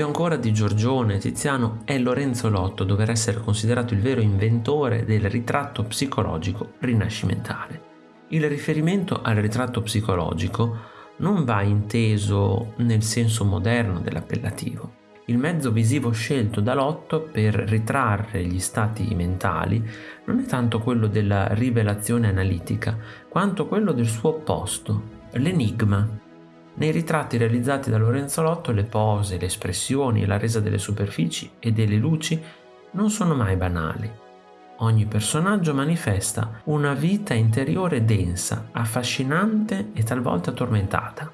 Più ancora di Giorgione Tiziano è Lorenzo Lotto dover essere considerato il vero inventore del ritratto psicologico rinascimentale. Il riferimento al ritratto psicologico non va inteso nel senso moderno dell'appellativo. Il mezzo visivo scelto da Lotto per ritrarre gli stati mentali non è tanto quello della rivelazione analitica, quanto quello del suo opposto, l'enigma, nei ritratti realizzati da Lorenzo Lotto le pose, le espressioni e la resa delle superfici e delle luci non sono mai banali. Ogni personaggio manifesta una vita interiore densa, affascinante e talvolta tormentata.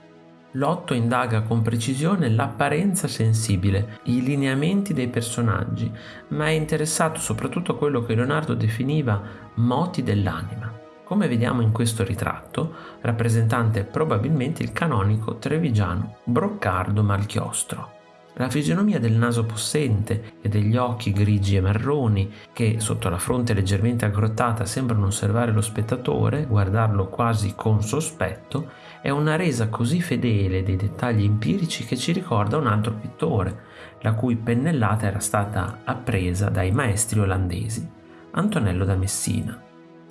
Lotto indaga con precisione l'apparenza sensibile, i lineamenti dei personaggi, ma è interessato soprattutto a quello che Leonardo definiva moti dell'anima come vediamo in questo ritratto, rappresentante probabilmente il canonico trevigiano Broccardo Malchiostro. La fisionomia del naso possente e degli occhi grigi e marroni, che sotto la fronte leggermente aggrottata sembrano osservare lo spettatore, guardarlo quasi con sospetto, è una resa così fedele dei dettagli empirici che ci ricorda un altro pittore, la cui pennellata era stata appresa dai maestri olandesi, Antonello da Messina.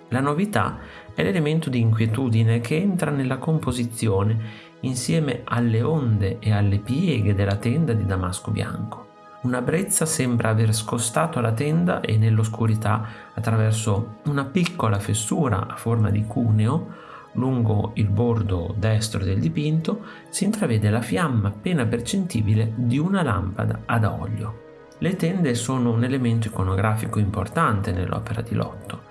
La novità è l'elemento di inquietudine che entra nella composizione insieme alle onde e alle pieghe della tenda di damasco bianco. Una brezza sembra aver scostato la tenda e nell'oscurità, attraverso una piccola fessura a forma di cuneo, lungo il bordo destro del dipinto, si intravede la fiamma appena percettibile di una lampada ad olio. Le tende sono un elemento iconografico importante nell'opera di Lotto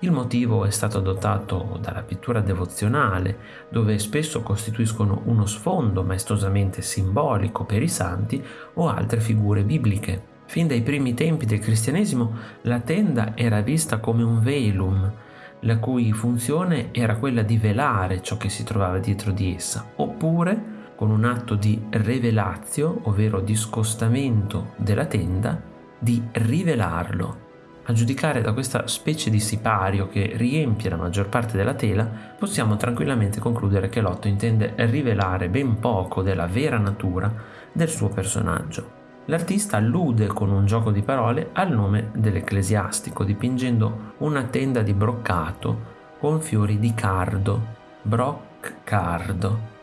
il motivo è stato adottato dalla pittura devozionale, dove spesso costituiscono uno sfondo maestosamente simbolico per i santi o altre figure bibliche. Fin dai primi tempi del cristianesimo la tenda era vista come un velum, la cui funzione era quella di velare ciò che si trovava dietro di essa, oppure con un atto di revelazio, ovvero di scostamento della tenda, di rivelarlo, a giudicare da questa specie di sipario che riempie la maggior parte della tela, possiamo tranquillamente concludere che Lotto intende rivelare ben poco della vera natura del suo personaggio. L'artista allude con un gioco di parole al nome dell'ecclesiastico, dipingendo una tenda di broccato con fiori di cardo, broccardo,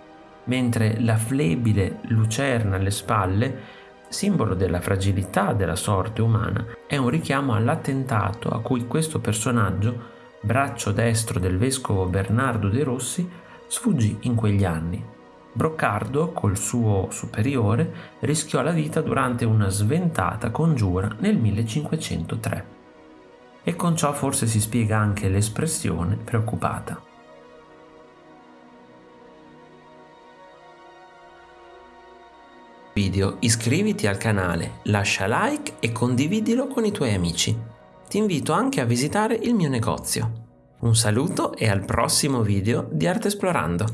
mentre la flebile lucerna alle spalle simbolo della fragilità della sorte umana, è un richiamo all'attentato a cui questo personaggio, braccio destro del vescovo Bernardo De Rossi, sfuggì in quegli anni. Broccardo, col suo superiore, rischiò la vita durante una sventata congiura nel 1503. E con ciò forse si spiega anche l'espressione preoccupata. Video iscriviti al canale, lascia like e condividilo con i tuoi amici. Ti invito anche a visitare il mio negozio. Un saluto e al prossimo video di Arte Esplorando.